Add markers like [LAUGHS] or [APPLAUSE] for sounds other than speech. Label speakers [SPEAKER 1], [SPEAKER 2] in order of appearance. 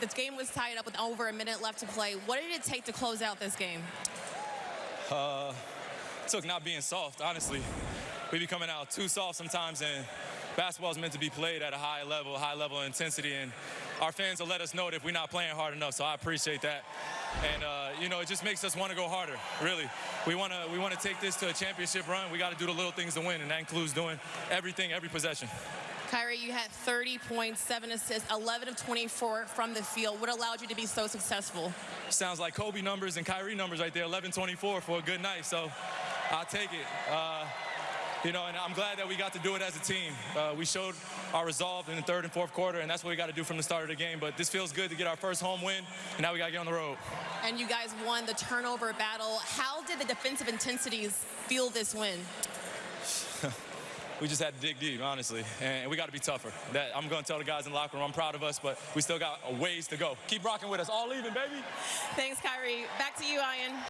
[SPEAKER 1] was game was tied up with over a minute left to play. What did it take to close out this game?
[SPEAKER 2] Uh, took not being soft, honestly. We be coming out too soft sometimes, and basketball is meant to be played at a high level, high level of intensity, and our fans will let us know that if we're not playing hard enough. So I appreciate that, and uh, you know, it just makes us want to go harder. Really, we want to we want to take this to a championship run. We got to do the little things to win, and that includes doing everything, every possession.
[SPEAKER 1] Kyrie, you had 30 points, seven assists, 11 of 24 from the field. What allowed you to be so successful?
[SPEAKER 2] Sounds like Kobe numbers and Kyrie numbers right there, 11-24 for a good night. So I'll take it. Uh, you know, and I'm glad that we got to do it as a team. Uh, we showed our resolve in the third and fourth quarter, and that's what we got to do from the start of the game. But this feels good to get our first home win, and now we got to get on the road.
[SPEAKER 1] And you guys won the turnover battle. How did the defensive intensities feel this win? [LAUGHS]
[SPEAKER 2] we just had to dig deep, honestly, and we got to be tougher. That I'm going to tell the guys in the locker room, I'm proud of us, but we still got a ways to go. Keep rocking with us. All even, baby.
[SPEAKER 1] Thanks, Kyrie. Back to you, Ian.